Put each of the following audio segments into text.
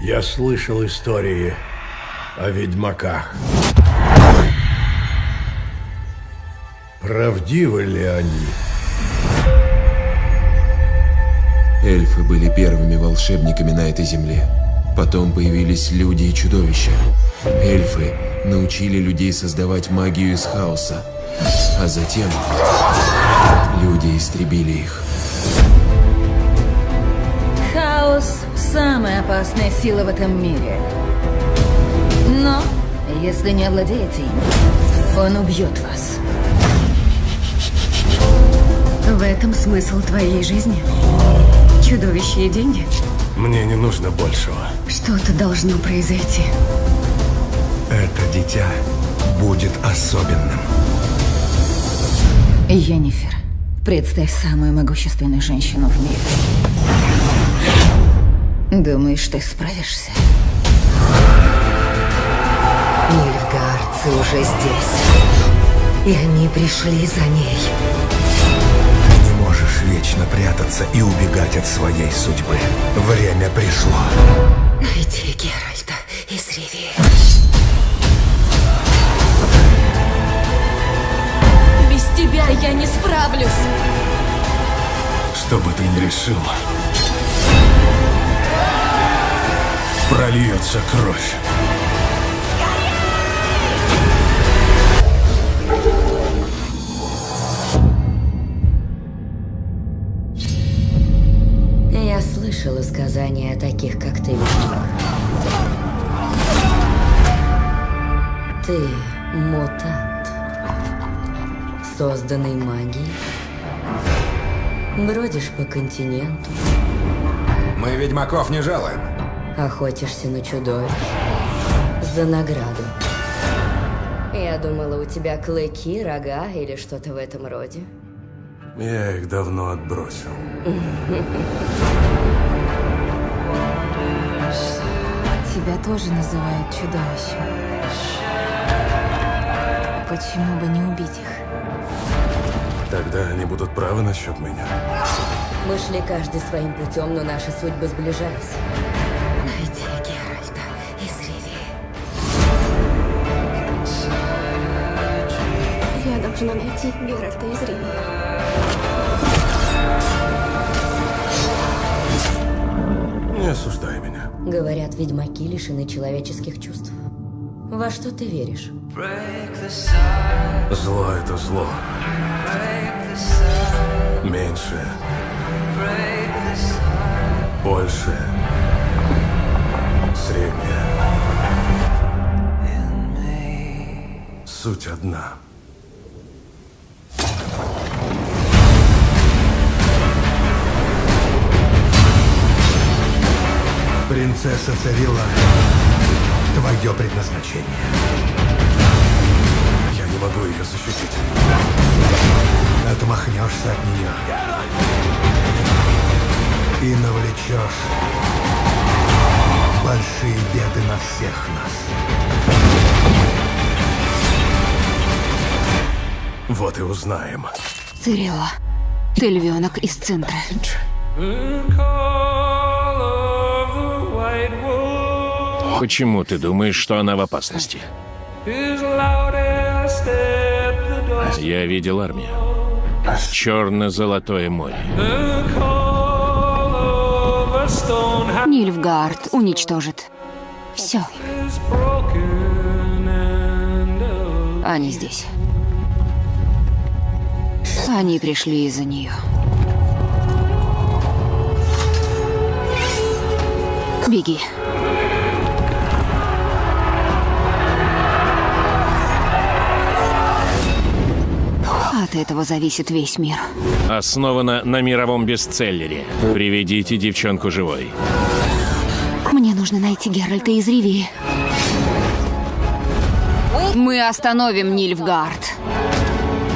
Я слышал истории о ведьмаках. Правдивы ли они? Эльфы были первыми волшебниками на этой земле. Потом появились люди и чудовища. Эльфы научили людей создавать магию из хаоса. А затем люди истребили их. Хаос – самая опасная сила в этом мире. Но, если не овладеете им, он убьет вас. В этом смысл твоей жизни? Чудовище и деньги? Мне не нужно большего. Что-то должно произойти. Это дитя будет особенным. Йеннифер, представь самую могущественную женщину в мире. Думаешь, ты справишься? Нильфгардцы уже здесь. И они пришли за ней. Ты не можешь вечно прятаться и убегать от своей судьбы. Время пришло. Найди Геральта из Ривии. Без тебя я не справлюсь. Что бы ты ни решил, прольется кровь. Я слышала сказания о таких, как ты, ведьмак. Ты мутант, созданный магией. Бродишь по континенту, Мы ведьмаков не жалуем. Охотишься на чудовищ за награду. Я думала, у тебя клыки, рога или что-то в этом роде. Я их давно отбросил. Тебя тоже называют чудовищем. Почему бы не убить их? Тогда они будут правы насчет меня. Мы шли каждый своим путем, но наши судьбы сближались. Должна найти Геральта из Ривии. Не осуждай меня. Говорят, ведьмаки лишены человеческих чувств. Во что ты веришь? Зло — это зло. Меньше. Больше. Среднее. Суть одна. Принцесса Царила, твое предназначение. Я не могу ее защитить. Отмахнешься от нее. И навлечешь большие беды на всех нас. Вот и узнаем. Цирилла, ты львенок из центра. Почему ты думаешь, что она в опасности? Я видел армию. Черно-золотое море. Нильфгард уничтожит. Все. Они здесь. Они пришли из-за нее. Беги. От этого зависит весь мир. Основана на мировом бестселлере. Приведите девчонку живой. Мне нужно найти Геральта из Ривии. Мы остановим Нильфгард.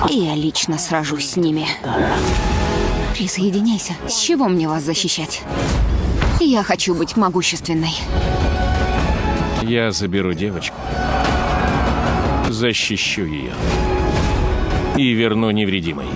И я лично сражусь с ними. Присоединяйся. С чего мне вас защищать? Я хочу быть могущественной. Я заберу девочку. Защищу ее. И верну невредимой.